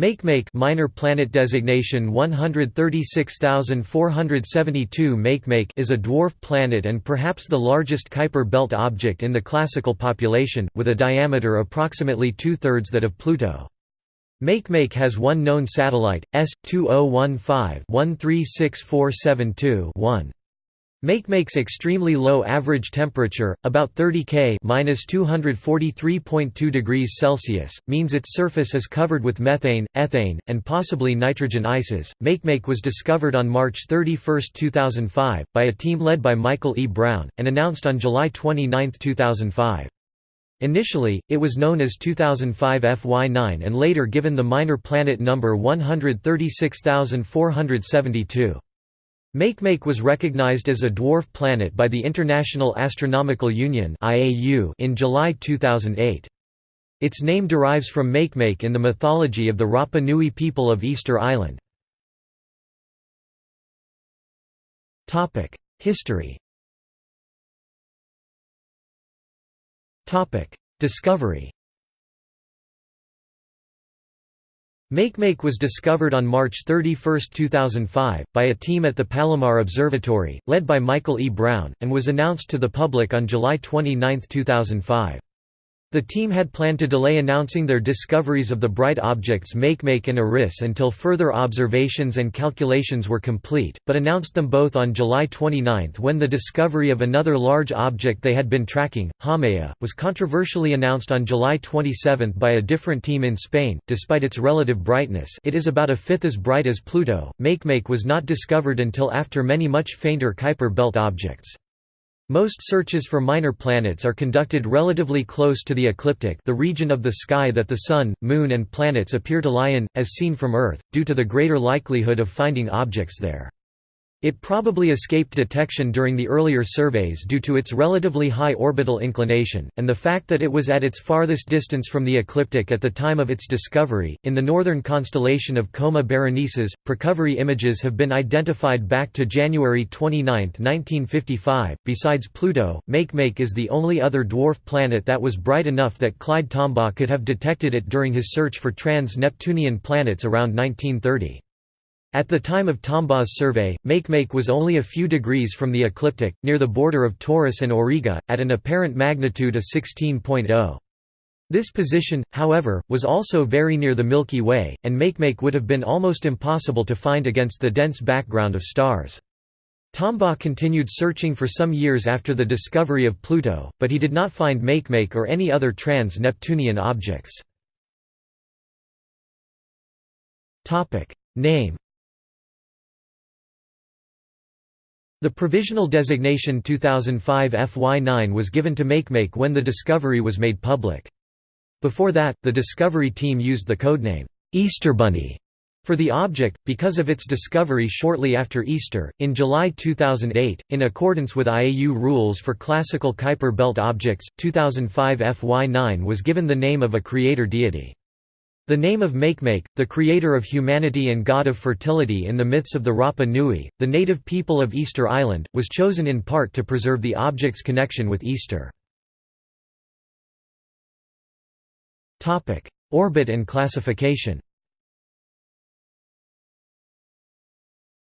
Makemake minor planet designation 136472 Makemake is a dwarf planet and perhaps the largest Kuiper belt object in the classical population, with a diameter approximately two-thirds that of Pluto. Makemake has one known satellite, S2015-136472-1. Makemake's extremely low average temperature, about 30 K (-243.2 degrees Celsius), means its surface is covered with methane, ethane, and possibly nitrogen ices. Makemake was discovered on March 31, 2005, by a team led by Michael E. Brown, and announced on July 29, 2005. Initially, it was known as 2005 FY9 and later given the minor planet number 136472. Makemake was recognized as a dwarf planet by the International Astronomical Union in July 2008. Its name derives from Makemake in the mythology of the Rapa Nui people of Easter Island. History Discovery Makemake was discovered on March 31, 2005, by a team at the Palomar Observatory, led by Michael E. Brown, and was announced to the public on July 29, 2005. The team had planned to delay announcing their discoveries of the bright objects Makemake and Eris until further observations and calculations were complete, but announced them both on July 29 when the discovery of another large object they had been tracking, Haumea, was controversially announced on July 27 by a different team in Spain. Despite its relative brightness, it is about a fifth as bright as Pluto. Makemake was not discovered until after many much fainter Kuiper belt objects. Most searches for minor planets are conducted relatively close to the ecliptic the region of the sky that the Sun, Moon and planets appear to lie in, as seen from Earth, due to the greater likelihood of finding objects there. It probably escaped detection during the earlier surveys due to its relatively high orbital inclination, and the fact that it was at its farthest distance from the ecliptic at the time of its discovery. In the northern constellation of Coma Berenices, precovery images have been identified back to January 29, 1955. Besides Pluto, Makemake is the only other dwarf planet that was bright enough that Clyde Tombaugh could have detected it during his search for trans Neptunian planets around 1930. At the time of Tombaugh's survey, Makemake was only a few degrees from the ecliptic, near the border of Taurus and Auriga, at an apparent magnitude of 16.0. This position, however, was also very near the Milky Way, and Makemake would have been almost impossible to find against the dense background of stars. Tombaugh continued searching for some years after the discovery of Pluto, but he did not find Makemake or any other trans-Neptunian objects. Name The provisional designation 2005 FY9 was given to Makemake when the discovery was made public. Before that, the discovery team used the codename, Easterbunny, for the object, because of its discovery shortly after Easter, in July 2008, in accordance with IAU rules for classical Kuiper belt objects, 2005 FY9 was given the name of a creator deity. The name of Makemake, the creator of humanity and god of fertility in the myths of the Rapa Nui, the native people of Easter Island, was chosen in part to preserve the object's connection with Easter. Orbit and classification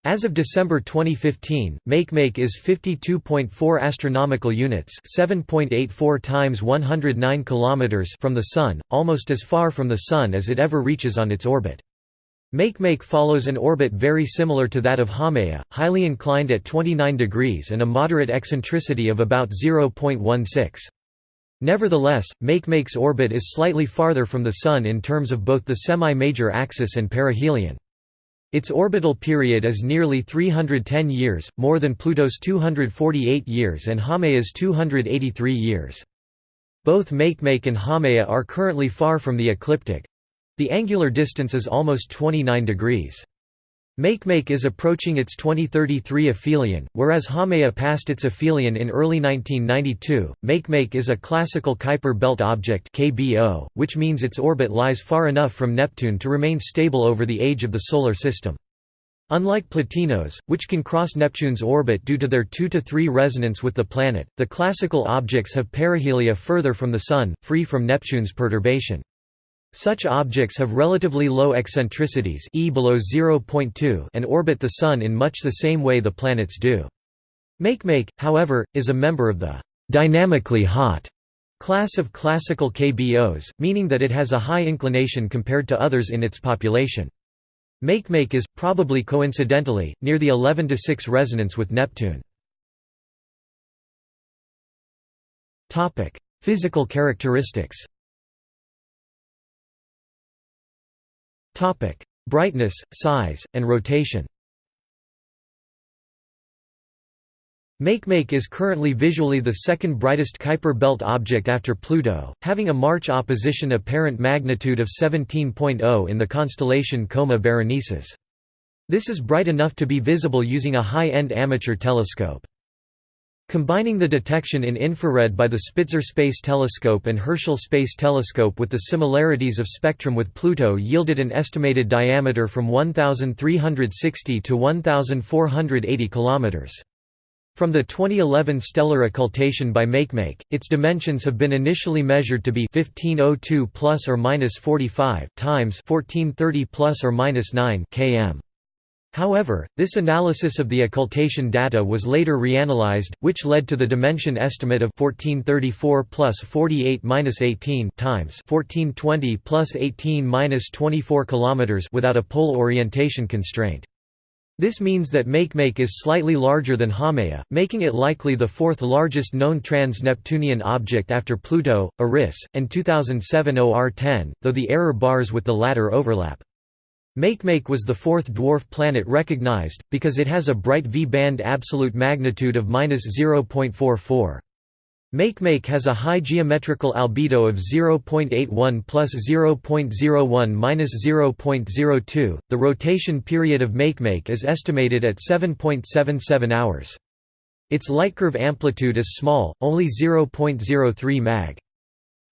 As of December 2015, Makemake is 52.4 astronomical units, 7.84 times 109 kilometers from the sun, almost as far from the sun as it ever reaches on its orbit. Makemake follows an orbit very similar to that of Haumea, highly inclined at 29 degrees and a moderate eccentricity of about 0.16. Nevertheless, Makemake's orbit is slightly farther from the Sun in terms of both the semi-major axis and perihelion. Its orbital period is nearly 310 years, more than Pluto's 248 years and Haumea's 283 years. Both Makemake and Haumea are currently far from the ecliptic. The angular distance is almost 29 degrees. Makemake is approaching its 2033 aphelion, whereas Haumea passed its aphelion in early 1992. Makemake is a classical Kuiper belt object (KBO), which means its orbit lies far enough from Neptune to remain stable over the age of the solar system. Unlike Plutinos, which can cross Neptune's orbit due to their 2 to 3 resonance with the planet, the classical objects have perihelia further from the Sun, free from Neptune's perturbation. Such objects have relatively low eccentricities e below 0.2 and orbit the Sun in much the same way the planets do. Makemake, however, is a member of the «dynamically hot» class of classical KBOs, meaning that it has a high inclination compared to others in its population. Makemake is, probably coincidentally, near the 11–6 resonance with Neptune. Physical characteristics Brightness, size, and rotation Makemake is currently visually the second brightest Kuiper belt object after Pluto, having a March opposition apparent magnitude of 17.0 in the constellation Coma Berenices. This is bright enough to be visible using a high-end amateur telescope. Combining the detection in infrared by the Spitzer Space Telescope and Herschel Space Telescope with the similarities of spectrum with Pluto yielded an estimated diameter from 1,360 to 1,480 kilometers. From the 2011 stellar occultation by Makemake, its dimensions have been initially measured to be 1502 plus or minus 45 times 1430 plus or minus 9 km. However, this analysis of the occultation data was later reanalyzed, which led to the dimension estimate of 1434 plus 48 minus 18 times 1420 plus 18 minus 24 kilometers without a pole orientation constraint. This means that Makemake is slightly larger than Haumea, making it likely the fourth largest known trans-Neptunian object after Pluto, Eris, and 2007 OR-10, though the error bars with the latter overlap. Makemake was the fourth dwarf planet recognized, because it has a bright V-band absolute magnitude of 0.44. Makemake has a high geometrical albedo of 0.81 plus 0.01 minus 0.02. The rotation period of Makemake is estimated at 7.77 hours. Its lightcurve amplitude is small, only 0.03 mag.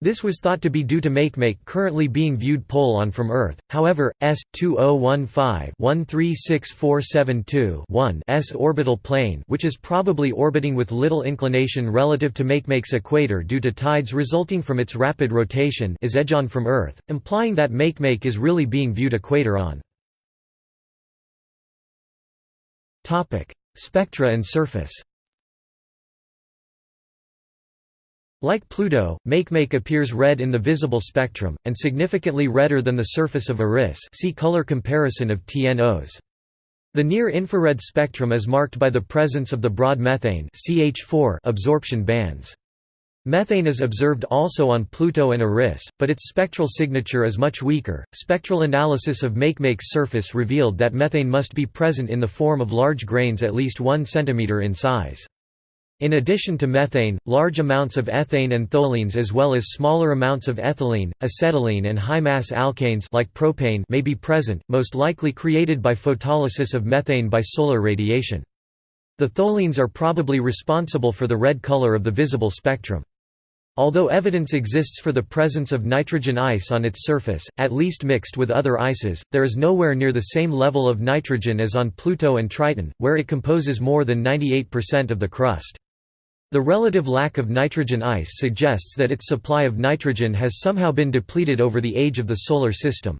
This was thought to be due to Makemake currently being viewed pole-on from Earth, however, S2015-136472-1's orbital plane which is probably orbiting with little inclination relative to Makemake's equator due to tides resulting from its rapid rotation is edge-on from Earth, implying that Makemake is really being viewed equator-on. Spectra and surface Like Pluto, Makemake appears red in the visible spectrum, and significantly redder than the surface of Eris see color comparison of TNOs. The near-infrared spectrum is marked by the presence of the broad methane CH4 absorption bands. Methane is observed also on Pluto and Eris, but its spectral signature is much weaker. Spectral analysis of Makemake's surface revealed that methane must be present in the form of large grains at least 1 cm in size. In addition to methane, large amounts of ethane and tholins as well as smaller amounts of ethylene, acetylene and high-mass alkanes like propane may be present, most likely created by photolysis of methane by solar radiation. The tholins are probably responsible for the red color of the visible spectrum. Although evidence exists for the presence of nitrogen ice on its surface, at least mixed with other ices, there is nowhere near the same level of nitrogen as on Pluto and Triton, where it composes more than 98% of the crust. The relative lack of nitrogen ice suggests that its supply of nitrogen has somehow been depleted over the age of the Solar System.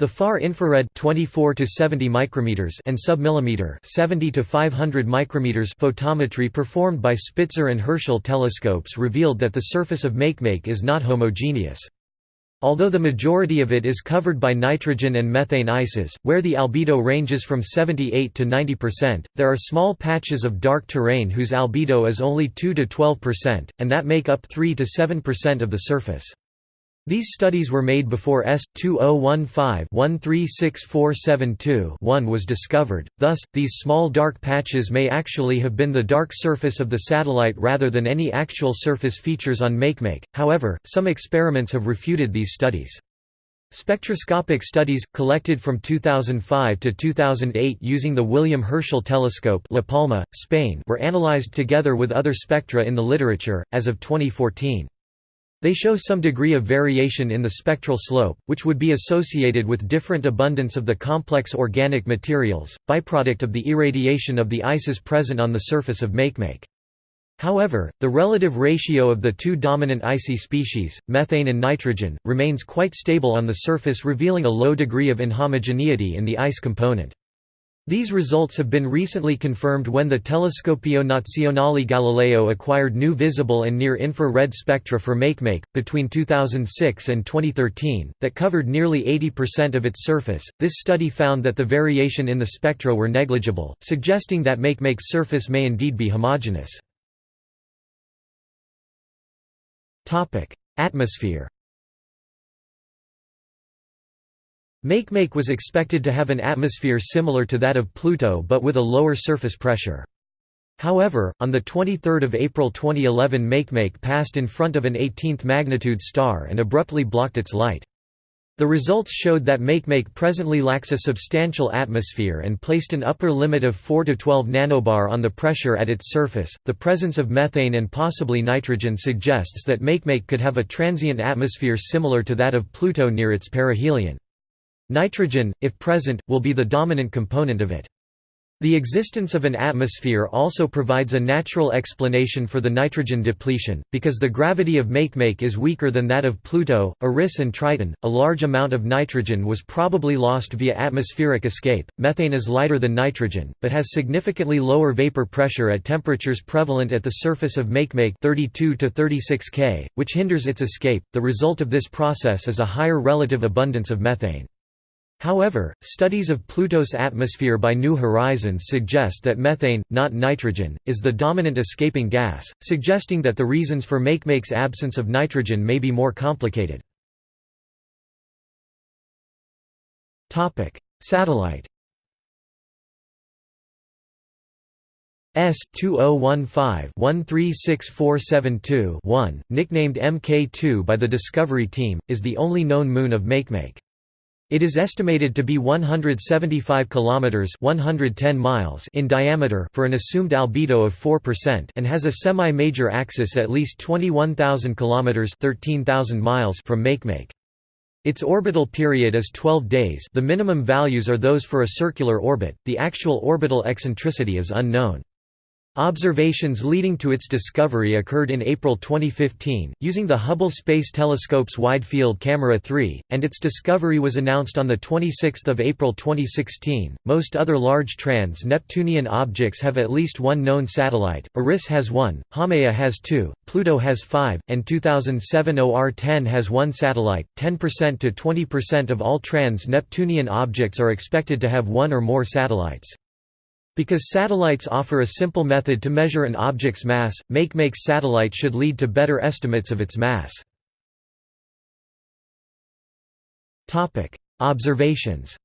The far infrared 24 to 70 micrometers and submillimeter 70 to 500 micrometers photometry performed by Spitzer and Herschel telescopes revealed that the surface of Makemake is not homogeneous. Although the majority of it is covered by nitrogen and methane ices, where the albedo ranges from 78 to 90%, there are small patches of dark terrain whose albedo is only 2 to 12%, and that make up 3 to 7% of the surface. These studies were made before S2015-136472-1 was discovered, thus, these small dark patches may actually have been the dark surface of the satellite rather than any actual surface features on Makemake, however, some experiments have refuted these studies. Spectroscopic studies, collected from 2005 to 2008 using the William Herschel Telescope La Palma, Spain were analyzed together with other spectra in the literature, as of 2014. They show some degree of variation in the spectral slope, which would be associated with different abundance of the complex organic materials, byproduct of the irradiation of the ices present on the surface of Makemake. However, the relative ratio of the two dominant icy species, methane and nitrogen, remains quite stable on the surface revealing a low degree of inhomogeneity in the ice component. These results have been recently confirmed when the Telescopio Nazionale Galileo acquired new visible and near-infrared spectra for Makemake, between 2006 and 2013, that covered nearly 80% of its surface. This study found that the variation in the spectra were negligible, suggesting that Makemake's surface may indeed be homogeneous. Atmosphere Makemake was expected to have an atmosphere similar to that of Pluto but with a lower surface pressure. However, on 23 April 2011 Makemake passed in front of an 18th magnitude star and abruptly blocked its light. The results showed that Makemake presently lacks a substantial atmosphere and placed an upper limit of 4 to 12 nanobar on the pressure at its surface. The presence of methane and possibly nitrogen suggests that Makemake could have a transient atmosphere similar to that of Pluto near its perihelion. Nitrogen, if present, will be the dominant component of it. The existence of an atmosphere also provides a natural explanation for the nitrogen depletion, because the gravity of Makemake is weaker than that of Pluto, Eris, and Triton. A large amount of nitrogen was probably lost via atmospheric escape. Methane is lighter than nitrogen, but has significantly lower vapor pressure at temperatures prevalent at the surface of Makemake 32 to 36 K, which hinders its escape. The result of this process is a higher relative abundance of methane. However, studies of Pluto's atmosphere by New Horizons suggest that methane, not nitrogen, is the dominant escaping gas, suggesting that the reasons for Makemake's absence of nitrogen may be more complicated. Satellite S2015-136472-1, nicknamed MK2 by the Discovery team, is the only known moon of Makemake. It is estimated to be 175 kilometers (110 miles) in diameter for an assumed albedo of 4% and has a semi-major axis at least 21,000 kilometers (13,000 miles) from Makemake. Its orbital period is 12 days. The minimum values are those for a circular orbit. The actual orbital eccentricity is unknown. Observations leading to its discovery occurred in April 2015, using the Hubble Space Telescope's Wide Field Camera 3, and its discovery was announced on 26 April 2016. Most other large trans Neptunian objects have at least one known satellite, Eris has one, Haumea has two, Pluto has five, and 2007 OR 10 has one satellite. 10% to 20% of all trans Neptunian objects are expected to have one or more satellites. Because satellites offer a simple method to measure an object's mass, Makemake's satellite should lead to better estimates of its mass. Observations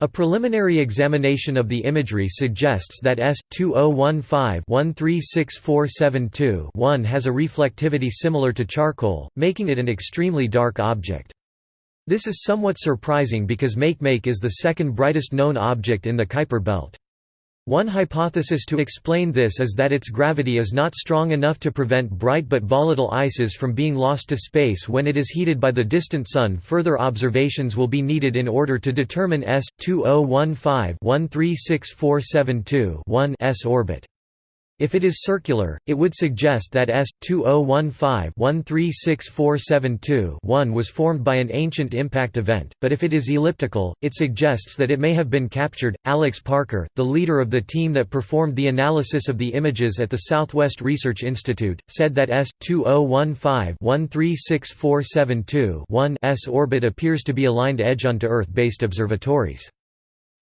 A preliminary examination of the imagery suggests that S2015-136472-1 has a reflectivity similar to charcoal, making it an extremely dark object. This is somewhat surprising because Makemake is the second brightest known object in the Kuiper belt. One hypothesis to explain this is that its gravity is not strong enough to prevent bright but volatile ices from being lost to space when it is heated by the distant Sun. Further observations will be needed in order to determine S 2015-136472-1's orbit. If it is circular, it would suggest that S2015-136472-1 was formed by an ancient impact event, but if it is elliptical, it suggests that it may have been captured. Alex Parker, the leader of the team that performed the analysis of the images at the Southwest Research Institute, said that S2015-136472-1's orbit appears to be aligned edge-on to Earth-based observatories.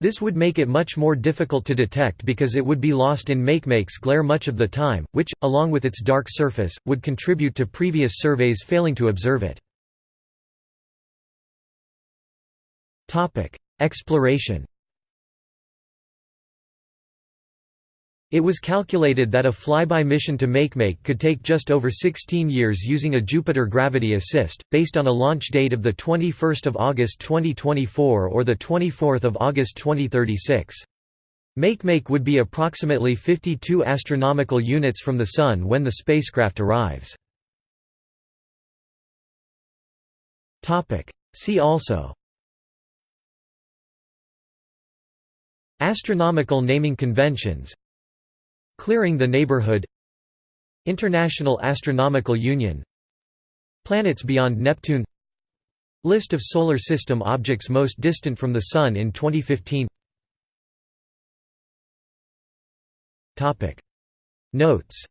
This would make it much more difficult to detect because it would be lost in Makemake's glare much of the time, which, along with its dark surface, would contribute to previous surveys failing to observe it. Exploration It was calculated that a flyby mission to Makemake could take just over 16 years using a Jupiter gravity assist, based on a launch date of 21 August 2024 or 24 August 2036. Makemake would be approximately 52 astronomical units from the Sun when the spacecraft arrives. See also Astronomical naming conventions Clearing the Neighborhood. International Astronomical Union. Planets beyond Neptune. List of Solar System objects most distant from the Sun in 2015 Notes.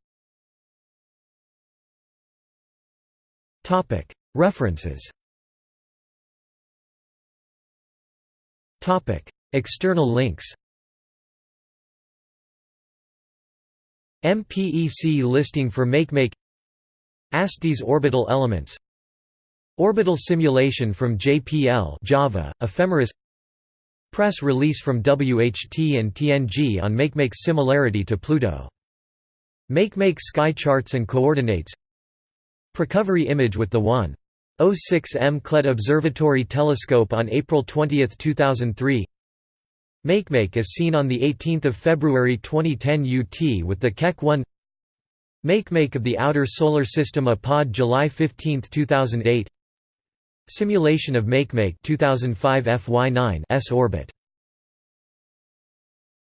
References. External links MPEC listing for MakeMake ASTES orbital elements Orbital simulation from JPL Java, Ephemeris Press release from WHT and TNG on MakeMake's similarity to Pluto. MakeMake sky charts and coordinates Precovery image with the 1.06 M CLED Observatory Telescope on April 20, 2003 MakeMake is seen on 18 February 2010 UT with the Keck 1 MakeMake of the Outer Solar System APOD July 15, 2008 Simulation of MakeMake 2005 FY9 S orbit